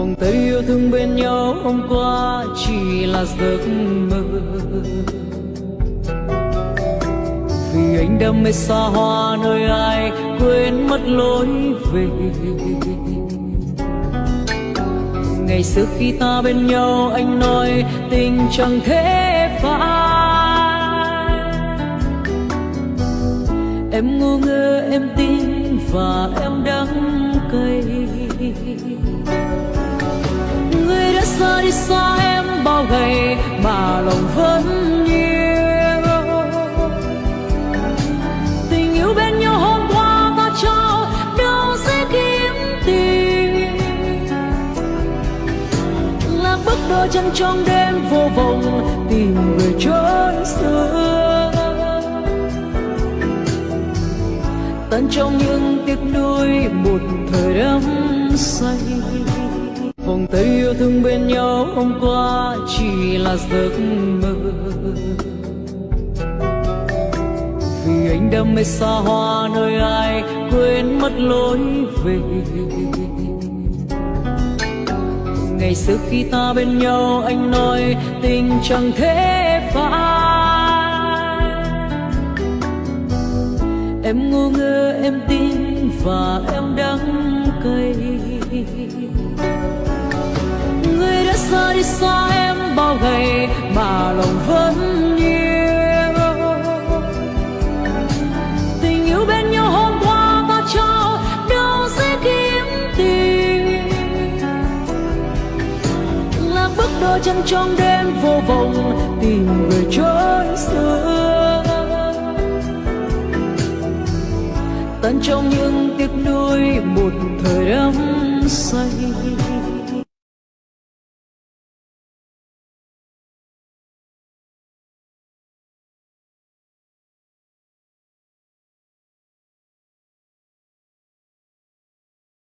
vòng tay yêu thương bên nhau hôm qua chỉ là giấc mơ. Vì anh đam mê xa hoa nơi ai quên mất lối về. Ngày xưa khi ta bên nhau anh nói tình chẳng thể phai. Em ngu ngơ, em tin và em đắng cay người đi xa em bao ngày mà lòng vẫn yêu tình yêu bên nhau hôm qua ta trao đâu sẽ kiếm tìm là bước đôi chân trong đêm vô vọng tìm người chốn xưa. Tận trong những tiếc nuối một thời đắm say vòng tay yêu thương bên nhau hôm qua chỉ là giấc mơ. Vì anh đam mê xa hoa nơi ai quên mất lối về. Ngày xưa khi ta bên nhau anh nói tình chẳng thể phai. Em ngu ngơ, em tin và em đắng người xa đi xa em bao ngày mà lòng vẫn yêu. Tình yêu bên nhau hôm qua và cho đâu sẽ kiếm tìm là bước đôi chân trong đêm vô vọng tìm người chốn xưa. Tận trong những tiếc nuối một thời đắm say.